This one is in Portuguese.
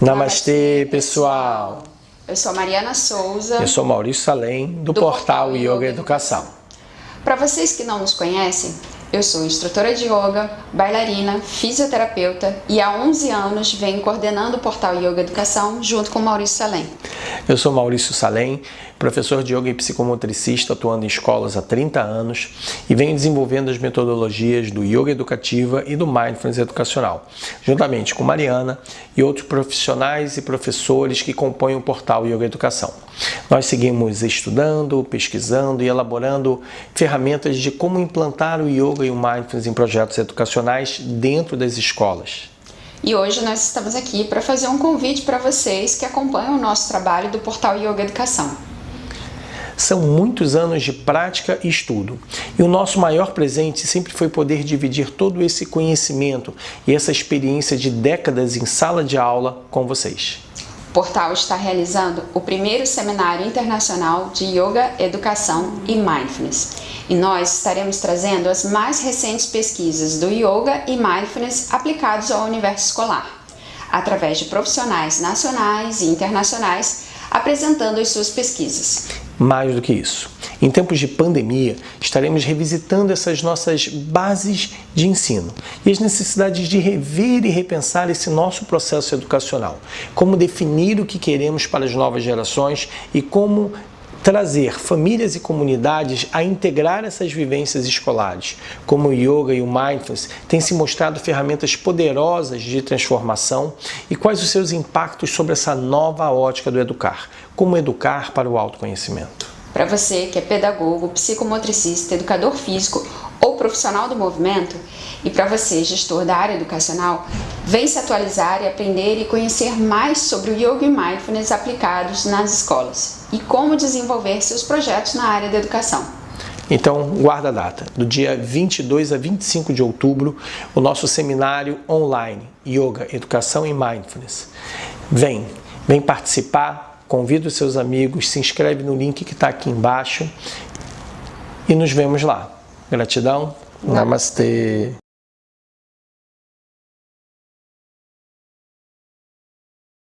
Namastê, pessoal! Eu sou Mariana Souza. Eu sou Maurício Salem, do, do portal, portal Yoga Educação. Para vocês que não nos conhecem, eu sou instrutora de yoga, bailarina, fisioterapeuta e há 11 anos venho coordenando o portal Yoga Educação junto com Maurício Salem. Eu sou Maurício Salem, professor de yoga e psicomotricista atuando em escolas há 30 anos e venho desenvolvendo as metodologias do yoga educativa e do mindfulness educacional, juntamente com Mariana e outros profissionais e professores que compõem o portal Yoga Educação. Nós seguimos estudando, pesquisando e elaborando ferramentas de como implantar o yoga e o mindfulness em projetos educacionais dentro das escolas. E hoje nós estamos aqui para fazer um convite para vocês que acompanham o nosso trabalho do portal Yoga Educação. São muitos anos de prática e estudo. E o nosso maior presente sempre foi poder dividir todo esse conhecimento e essa experiência de décadas em sala de aula com vocês. O portal está realizando o primeiro seminário internacional de Yoga, Educação e Mindfulness. E nós estaremos trazendo as mais recentes pesquisas do Yoga e Mindfulness aplicados ao universo escolar, através de profissionais nacionais e internacionais apresentando as suas pesquisas. Mais do que isso, em tempos de pandemia, estaremos revisitando essas nossas bases de ensino e as necessidades de rever e repensar esse nosso processo educacional, como definir o que queremos para as novas gerações e como trazer famílias e comunidades a integrar essas vivências escolares, como o yoga e o mindfulness, têm se mostrado ferramentas poderosas de transformação e quais os seus impactos sobre essa nova ótica do educar, como educar para o autoconhecimento. Para você que é pedagogo, psicomotricista, educador físico ou profissional do movimento, e para você, gestor da área educacional, vem se atualizar e aprender e conhecer mais sobre o Yoga e Mindfulness aplicados nas escolas e como desenvolver seus projetos na área da educação. Então, guarda a data, do dia 22 a 25 de outubro, o nosso seminário online, Yoga, Educação e Mindfulness. Vem, vem participar, convida os seus amigos, se inscreve no link que está aqui embaixo e nos vemos lá. Gratidão, Namastê.